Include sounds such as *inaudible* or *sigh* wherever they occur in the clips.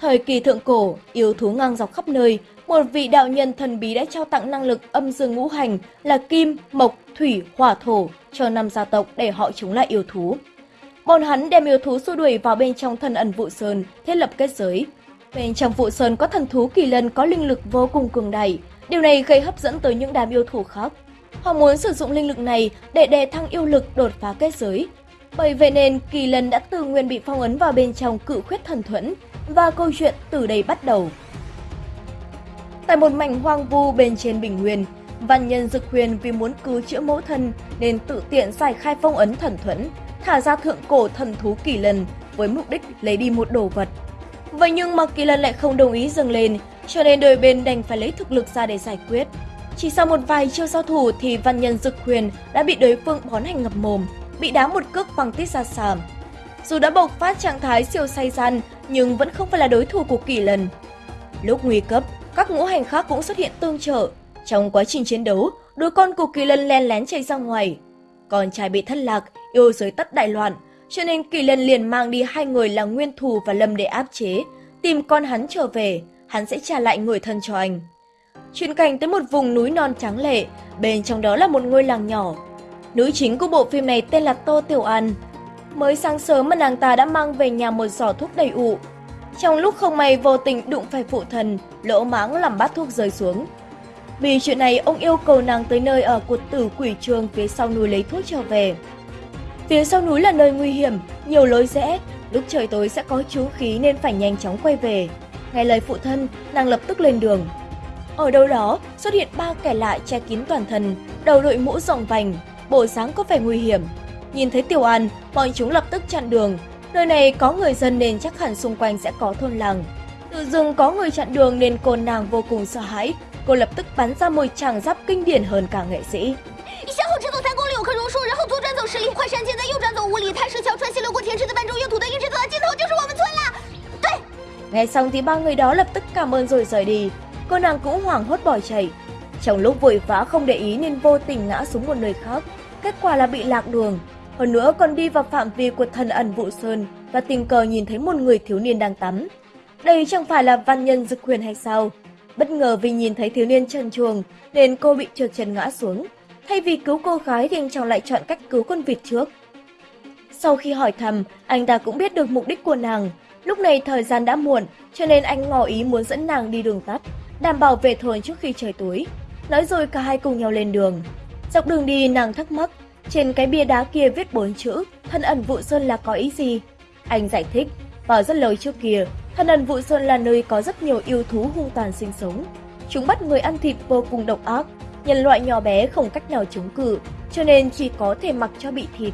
Thời kỳ thượng cổ, yêu thú ngang dọc khắp nơi, một vị đạo nhân thần bí đã trao tặng năng lực âm dương ngũ hành là kim, mộc, thủy, hỏa thổ cho năm gia tộc để họ chống lại yêu thú. Bọn hắn đem yêu thú xua đuổi vào bên trong thần ẩn vụ sơn, thiết lập kết giới. Bên trong vụ sơn có thần thú kỳ lân có linh lực vô cùng cường đại, điều này gây hấp dẫn tới những đám yêu thú khác. Họ muốn sử dụng linh lực này để đề thăng yêu lực đột phá kết giới. Bởi vậy nên kỳ lân đã tự nguyên bị phong ấn vào bên trong cự khuyết thần thuẫn và câu chuyện từ đây bắt đầu. Tại một mảnh hoang vu bên trên bình nguyên, văn nhân Dực Huyền vì muốn cứu chữa mẫu thân nên tự tiện giải khai phong ấn thần thuẫn, thả ra thượng cổ thần thú kỳ lần với mục đích lấy đi một đồ vật. Vậy nhưng mà kỳ lần lại không đồng ý dừng lên, cho nên đôi bên đành phải lấy thực lực ra để giải quyết. Chỉ sau một vài chiêu giao thủ thì văn nhân Dực Huyền đã bị đối phương bón hành ngập mồm, bị đá một cước bằng tít ra sàm. Dù đã bộc phát trạng thái siêu say gian, nhưng vẫn không phải là đối thủ của kỳ lân. Lúc nguy cấp, các ngũ hành khác cũng xuất hiện tương trợ. Trong quá trình chiến đấu, đứa con của kỳ lân len lén chạy ra ngoài. Con trai bị thất lạc, yêu giới tất đại loạn, cho nên kỳ lân liền mang đi hai người là Nguyên Thù và Lâm để áp chế, tìm con hắn trở về, hắn sẽ trả lại người thân cho anh. Chuyển cảnh tới một vùng núi non trắng lệ, bên trong đó là một ngôi làng nhỏ. Nữ chính của bộ phim này tên là Tô Tiểu An. Mới sáng sớm mà nàng ta đã mang về nhà một giỏ thuốc đầy ụ, trong lúc không may vô tình đụng phải phụ thần, lỗ mãng làm bát thuốc rơi xuống. Vì chuyện này, ông yêu cầu nàng tới nơi ở cột tử quỷ trường phía sau núi lấy thuốc trở về. Phía sau núi là nơi nguy hiểm, nhiều lối rẽ, lúc trời tối sẽ có chú khí nên phải nhanh chóng quay về. Nghe lời phụ thân, nàng lập tức lên đường. Ở đâu đó xuất hiện ba kẻ lạ che kín toàn thân, đầu đội mũ rộng vành, bộ dáng có vẻ nguy hiểm. Nhìn thấy Tiểu An, bọn chúng lập tức chặn đường, Nơi này có người dân nên chắc hẳn xung quanh sẽ có thôn làng. Tự dưng có người chặn đường nên cô nàng vô cùng sợ hãi. Cô lập tức bắn ra một tràng giáp kinh điển hơn cả nghệ sĩ. *laughs* 向后直走三公里有棵榕树，然后左转走十里，快山前再右转走五里，太石桥穿溪流过田池的半中用土的一直走到尽头就是我们村了。对。Nghe xong thì ba người đó lập tức cảm ơn rồi rời đi. Cô nàng cũng hoảng hốt bỏ chạy. Trong lúc vội vã không để ý nên vô tình ngã xuống một nơi khác. Kết quả là bị lạc đường. Hơn nữa còn đi vào phạm vi của thần ẩn vụ sơn và tình cờ nhìn thấy một người thiếu niên đang tắm. Đây chẳng phải là văn nhân dực huyền hay sao? Bất ngờ vì nhìn thấy thiếu niên trần chuồng nên cô bị trượt chân ngã xuống. Thay vì cứu cô gái thì anh chàng lại chọn cách cứu con vịt trước. Sau khi hỏi thăm, anh ta cũng biết được mục đích của nàng. Lúc này thời gian đã muộn, cho nên anh ngỏ ý muốn dẫn nàng đi đường tắt, đảm bảo về thôn trước khi trời tối. Nói rồi cả hai cùng nhau lên đường. Dọc đường đi nàng thắc mắc trên cái bia đá kia viết bốn chữ, thân ẩn vụ sơn là có ý gì? Anh giải thích, vào rất lâu trước kia, thân ẩn vụ sơn là nơi có rất nhiều yêu thú hung tàn sinh sống. Chúng bắt người ăn thịt vô cùng độc ác, nhân loại nhỏ bé không cách nào chống cự, cho nên chỉ có thể mặc cho bị thịt.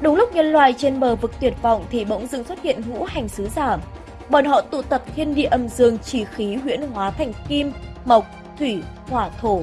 Đúng lúc nhân loại trên bờ vực tuyệt vọng thì bỗng dưng xuất hiện ngũ hành sứ giả. Bọn họ tụ tập thiên địa âm dương chỉ khí huyễn hóa thành kim, mộc, thủy, hỏa, thổ,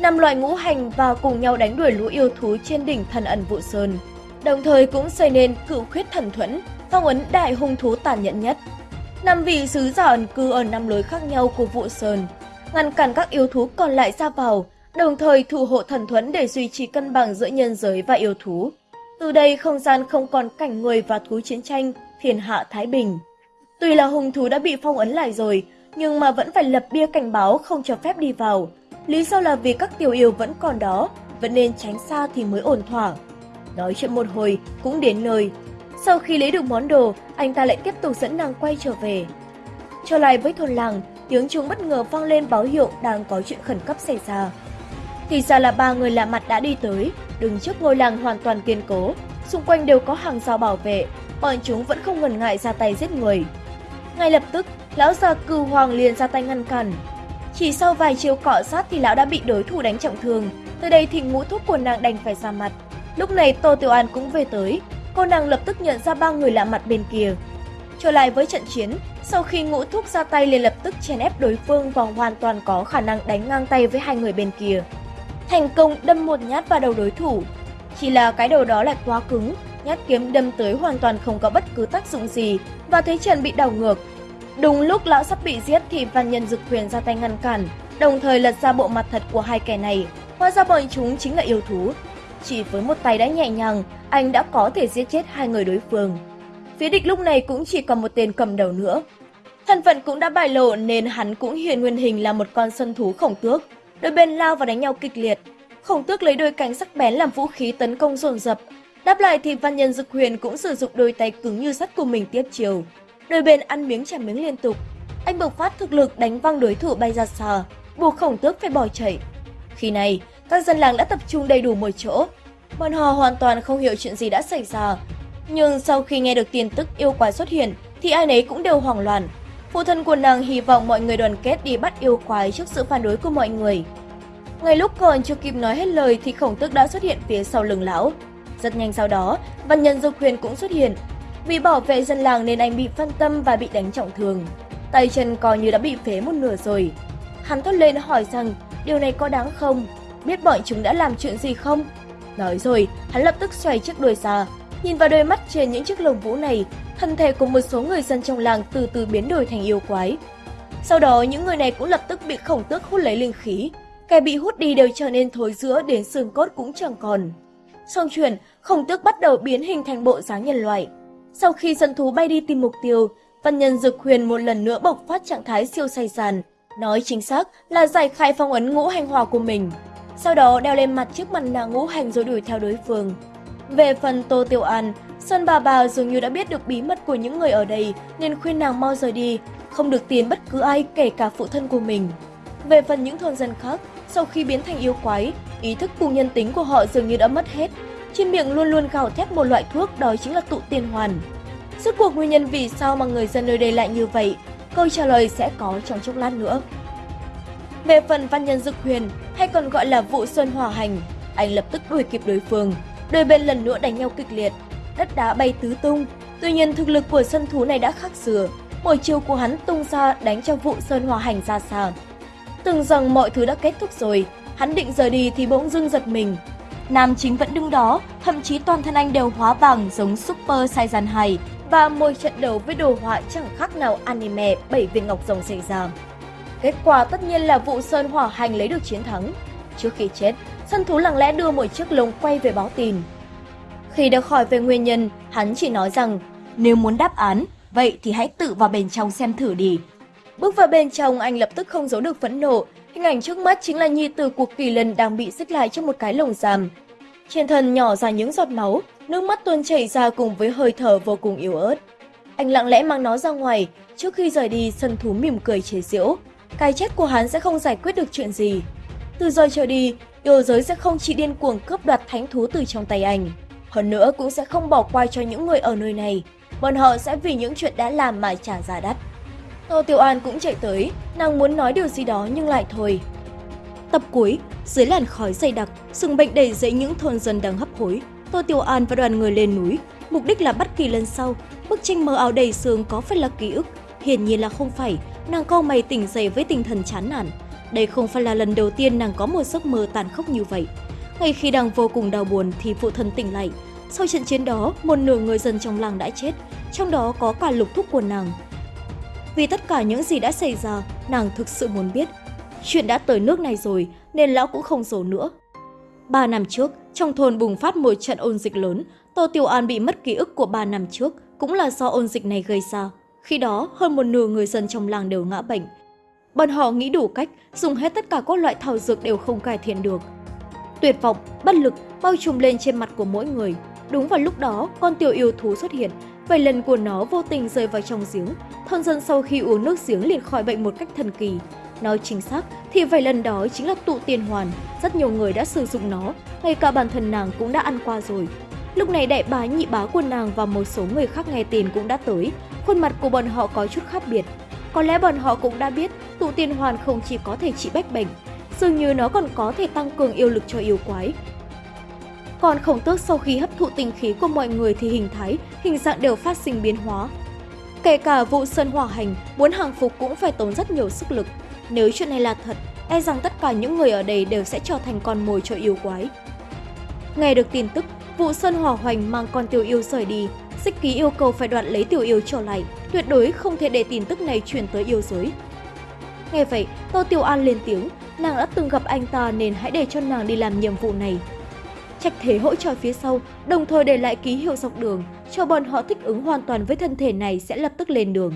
năm loại ngũ hành vào cùng nhau đánh đuổi lũ yêu thú trên đỉnh thần ẩn vụ sơn, đồng thời cũng xây nên cựu khuyết thần thuẫn, phong ấn đại hung thú tàn nhẫn nhất. Năm vị sứ giả ẩn cư ở năm lối khác nhau của vụ sơn, ngăn cản các yêu thú còn lại ra vào, đồng thời thủ hộ thần thuẫn để duy trì cân bằng giữa nhân giới và yêu thú. Từ đây không gian không còn cảnh người và thú chiến tranh, thiên hạ thái bình. Tuy là hung thú đã bị phong ấn lại rồi, nhưng mà vẫn phải lập bia cảnh báo không cho phép đi vào, Lý do là vì các tiểu yêu vẫn còn đó, vẫn nên tránh xa thì mới ổn thỏa. Nói chuyện một hồi, cũng đến nơi. Sau khi lấy được món đồ, anh ta lại tiếp tục dẫn nàng quay trở về. Trở lại với thôn làng, tiếng chuông bất ngờ vang lên báo hiệu đang có chuyện khẩn cấp xảy ra. Thì ra là ba người lạ mặt đã đi tới, đứng trước ngôi làng hoàn toàn kiên cố, xung quanh đều có hàng rào bảo vệ, bọn chúng vẫn không ngần ngại ra tay giết người. Ngay lập tức, lão già cừu hoàng liền ra tay ngăn cản, chỉ sau vài chiều cọ sát thì lão đã bị đối thủ đánh trọng thương. Từ đây thì ngũ thúc của nàng đành phải ra mặt. Lúc này Tô Tiểu An cũng về tới. Cô nàng lập tức nhận ra ba người lạ mặt bên kia. Trở lại với trận chiến, sau khi ngũ thúc ra tay liền lập tức chèn ép đối phương và hoàn toàn có khả năng đánh ngang tay với hai người bên kia. Thành công đâm một nhát vào đầu đối thủ. Chỉ là cái đầu đó lại quá cứng, nhát kiếm đâm tới hoàn toàn không có bất cứ tác dụng gì và thấy trận bị đảo ngược, Đúng lúc lão sắp bị giết thì văn nhân dực quyền ra tay ngăn cản, đồng thời lật ra bộ mặt thật của hai kẻ này. Hóa ra bọn chúng chính là yêu thú. Chỉ với một tay đã nhẹ nhàng, anh đã có thể giết chết hai người đối phương. Phía địch lúc này cũng chỉ còn một tên cầm đầu nữa. Thân phận cũng đã bại lộ nên hắn cũng hiện nguyên hình là một con sân thú khổng tước. Đôi bên lao và đánh nhau kịch liệt. Khổng tước lấy đôi cánh sắc bén làm vũ khí tấn công dồn dập. Đáp lại thì văn nhân dực huyền cũng sử dụng đôi tay cứng như sắt của mình tiếp chiều. Đôi bên ăn miếng trả miếng liên tục. Anh bộc phát thực lực đánh văng đối thủ bay ra xa, buộc khổng tước phải bỏ chạy. Khi này, các dân làng đã tập trung đầy đủ một chỗ. Bọn họ hoàn toàn không hiểu chuyện gì đã xảy ra. Nhưng sau khi nghe được tin tức yêu quái xuất hiện, thì ai nấy cũng đều hoảng loạn. Phụ thân của nàng hy vọng mọi người đoàn kết đi bắt yêu quái trước sự phản đối của mọi người. Ngay lúc còn chưa kịp nói hết lời thì khổng tước đã xuất hiện phía sau lưng lão. Rất nhanh sau đó, văn nhân dục huyền cũng xuất hiện. Vì bảo vệ dân làng nên anh bị phân tâm và bị đánh trọng thương. Tay chân coi như đã bị phế một nửa rồi. Hắn thốt lên hỏi rằng điều này có đáng không? Biết bọn chúng đã làm chuyện gì không? Nói rồi, hắn lập tức xoay chiếc đuôi xa. Nhìn vào đôi mắt trên những chiếc lồng vũ này, thân thể của một số người dân trong làng từ từ biến đổi thành yêu quái. Sau đó, những người này cũng lập tức bị khổng tước hút lấy linh khí. Kẻ bị hút đi đều trở nên thối giữa đến xương cốt cũng chẳng còn. Xong chuyển, khổng tước bắt đầu biến hình thành bộ dáng nhân loại. Sau khi sân thú bay đi tìm mục tiêu, văn nhân dực huyền một lần nữa bộc phát trạng thái siêu say sàn. Nói chính xác là giải khai phong ấn ngũ hành hòa của mình. Sau đó đeo lên mặt chiếc mặt nạ ngũ hành rồi đuổi theo đối phương. Về phần Tô Tiểu An, sơn bà bà dường như đã biết được bí mật của những người ở đây nên khuyên nàng mau rời đi, không được tiến bất cứ ai kể cả phụ thân của mình. Về phần những thôn dân khác, sau khi biến thành yêu quái, ý thức cùng nhân tính của họ dường như đã mất hết. Trên miệng luôn luôn gào thét một loại thuốc đó chính là tụ tiên hoàn. Rốt cuộc nguyên nhân vì sao mà người dân nơi đây lại như vậy, câu trả lời sẽ có trong chốc lát nữa. Về phần văn nhân dực huyền, hay còn gọi là vụ sơn hòa hành, anh lập tức đuổi kịp đối phương, đôi bên lần nữa đánh nhau kịch liệt, đất đá bay tứ tung. Tuy nhiên thực lực của sân thú này đã khác xưa, mỗi chiều của hắn tung ra đánh cho vụ sơn hòa hành ra xa. Tưởng rằng mọi thứ đã kết thúc rồi, hắn định rời đi thì bỗng dưng giật mình. Nam chính vẫn đứng đó, thậm chí toàn thân anh đều hóa vàng giống Super Saiyan 2 và mỗi trận đấu với đồ họa chẳng khác nào anime bảy viên ngọc rồng xảy ra. Kết quả tất nhiên là vụ Sơn Hỏa Hành lấy được chiến thắng. Trước khi chết, sân thú lặng lẽ đưa một chiếc lồng quay về báo tin. Khi được hỏi về nguyên nhân, hắn chỉ nói rằng nếu muốn đáp án, vậy thì hãy tự vào bên trong xem thử đi. Bước vào bên trong, anh lập tức không giấu được phẫn nộ. Hình ảnh trước mắt chính là nhi tử của kỳ lân đang bị xích lại trong một cái lồng giam. Trên thân nhỏ ra những giọt máu, nước mắt tuôn chảy ra cùng với hơi thở vô cùng yếu ớt. Anh lặng lẽ mang nó ra ngoài, trước khi rời đi, sân thú mỉm cười chế giễu. Cái chết của hắn sẽ không giải quyết được chuyện gì. Từ giờ trở đi, yêu giới sẽ không chỉ điên cuồng cướp đoạt thánh thú từ trong tay anh. Hơn nữa cũng sẽ không bỏ qua cho những người ở nơi này. Bọn họ sẽ vì những chuyện đã làm mà trả giá đắt. Tô Tiểu An cũng chạy tới, nàng muốn nói điều gì đó nhưng lại thôi. Tập cuối, dưới làn khói dày đặc, sừng bệnh đầy dẫy những thôn dân đang hấp hối. Tô Tiểu An và đoàn người lên núi, mục đích là bắt kỳ lần sau. Bức tranh mờ ảo đầy sương có phải là ký ức? Hiển nhiên là không phải, nàng cau mày tỉnh dậy với tinh thần chán nản. Đây không phải là lần đầu tiên nàng có một giấc mơ tàn khốc như vậy. Ngay khi đang vô cùng đau buồn thì phụ thân tỉnh lại. Sau trận chiến đó, một nửa người dân trong làng đã chết, trong đó có cả lục thúc của nàng. Vì tất cả những gì đã xảy ra, nàng thực sự muốn biết. Chuyện đã tới nước này rồi, nên lão cũng không giấu nữa. Ba năm trước, trong thôn bùng phát một trận ôn dịch lớn, Tô Tiểu An bị mất ký ức của ba năm trước, cũng là do ôn dịch này gây ra. Khi đó, hơn một nửa người dân trong làng đều ngã bệnh. Bọn họ nghĩ đủ cách, dùng hết tất cả các loại thảo dược đều không cải thiện được. Tuyệt vọng, bất lực bao trùm lên trên mặt của mỗi người. Đúng vào lúc đó, con tiểu yêu thú xuất hiện, vài lần của nó vô tình rơi vào trong giếng. Thôn dân sau khi uống nước giếng liền khỏi bệnh một cách thần kỳ. Nói chính xác thì vài lần đó chính là tụ tiền hoàn, rất nhiều người đã sử dụng nó, ngay cả bản thân nàng cũng đã ăn qua rồi. Lúc này đại bá nhị bá của nàng và một số người khác nghe tin cũng đã tới, khuôn mặt của bọn họ có chút khác biệt. Có lẽ bọn họ cũng đã biết tụ tiền hoàn không chỉ có thể trị bách bệnh, dường như nó còn có thể tăng cường yêu lực cho yêu quái. Còn khổng tước sau khi hấp thụ tinh khí của mọi người thì hình thái, hình dạng đều phát sinh biến hóa. Kể cả vụ sơn hỏa hành, muốn hàng phục cũng phải tốn rất nhiều sức lực. Nếu chuyện này là thật, e rằng tất cả những người ở đây đều sẽ trở thành con mồi cho yêu quái. Nghe được tin tức, vụ sơn hỏa hoành mang con tiểu yêu rời đi, xích ký yêu cầu phải đoạt lấy tiểu yêu trở lại, tuyệt đối không thể để tin tức này truyền tới yêu giới. Nghe vậy, Tô Tiểu An lên tiếng, nàng đã từng gặp anh ta nên hãy để cho nàng đi làm nhiệm vụ này. Trạch Thế hỗ trợ phía sau, đồng thời để lại ký hiệu dọc đường, cho bọn họ thích ứng hoàn toàn với thân thể này sẽ lập tức lên đường.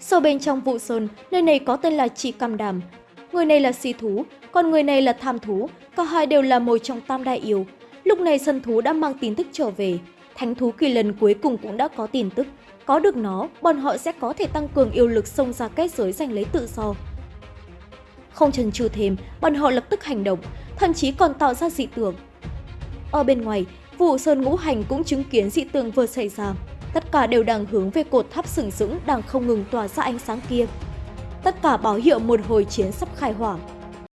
Sâu bên trong vụ sơn, nơi này có tên là Chỉ Cam Đàm. Người này là si thú, còn người này là tham thú, cả hai đều là một trong tam đại yêu. Lúc này sân thú đã mang tin tức trở về, thánh thú kỳ lần cuối cùng cũng đã có tin tức. Có được nó, bọn họ sẽ có thể tăng cường yêu lực xông ra kết giới giành lấy tự do. Không chần chừ thêm, bọn họ lập tức hành động, thậm chí còn tạo ra dị tưởng. Ở bên ngoài, vụ sơn ngũ hành cũng chứng kiến dị tượng vừa xảy ra. Tất cả đều đang hướng về cột tháp sừng sững đang không ngừng tỏa ra ánh sáng kia. Tất cả báo hiệu một hồi chiến sắp khai hỏa.